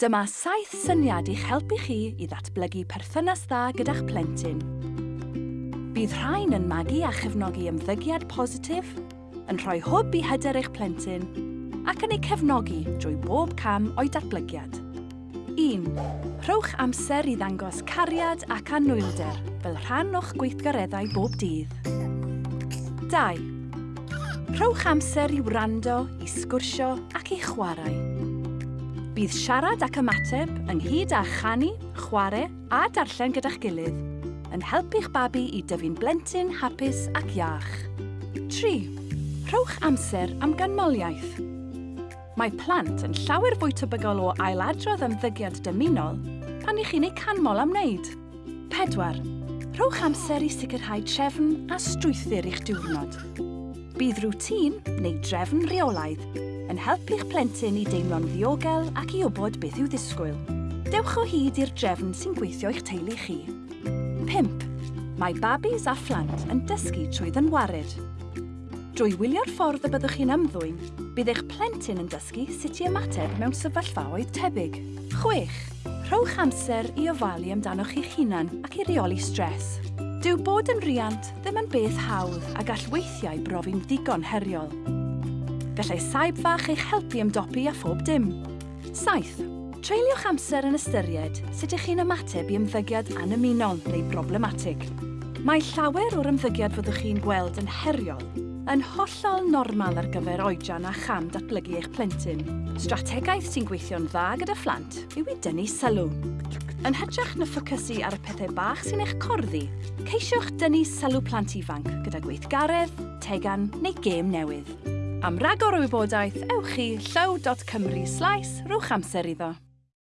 Dyma saith syniad i'ch helpu chi i ddatblygu perthynas dda gyda'ch plentyn. Bydd rhain yn magu a chefnogi ymddygiad positif, yn rhoi hwb i hyder eich plentyn, ac yn ei cefnogi drwy bob cam o'i datblygiad. 1. Rhowch amser i ddangos cariad ac anwylder fel rhan o'ch gweithgareddau bob dydd. 2. Rhowch amser i wrando, i sgwrsio ac i chwarae. Bydd siarad ac ymateb ynghyd â chanu, chwarae a darllen gyda'ch gilydd yn helpu'ch babi i dyfu'n blentyn hapus ac iach. 3. Rhowch amser am ganmoliaeth. Mae plant yn llawer fwy tebygol o ailadrodd ymddygiad dymunol pan ych chi'n ei canmol am wneud. 4. Rhowch amser i sicrhau trefn a strwythyr i'ch diwrnod bydd rŵtîn neu drefn reolaidd yn helpu'ch plentyn i deimlo'n ddiogel ac i wybod beth yw ddisgwyl. Dewch o hyd i'r drefn sy'n gweithio i'ch teulu chi. 5. Mae babis a phlant yn dysgu trwy ddynwared. Drwy wylio'r ffordd y byddwch chi'n ymddwyn, bydd eich plentyn yn dysgu sut i ymateb mewn sefyllfaoedd tebyg. 6. Rhowch amser i ofalu amdanoch chi'ch hunan ac i reoli stres. Dyw bod yn riant ddim yn beth hawdd a gall weithiau brofi'n ddigon heriol. Gallai saib fach eich helpu ymdopi a phob dim. Saith, treulioch amser yn ystyried sut ych chi'n ymateb i ymddygiad anymunol neu problematig. Mae llawer o'r ymddygiad fyddwch chi'n gweld yn heriol yn hollol normal ar gyfer oedran a cham datblygu eich plentyn. Strategaeth sy'n gweithio'n dda gyda phlant yw i dynnu sylw. Yn hytrach na ffocysu ar y pethau bach sy'n eich corddi, ceisiwch dynnu sylw plant ifanc gyda gweithgaredd, tegan neu gêm newydd. Am ragor o wybodaeth, ewch i llaw.cymru slais rwch amser iddo.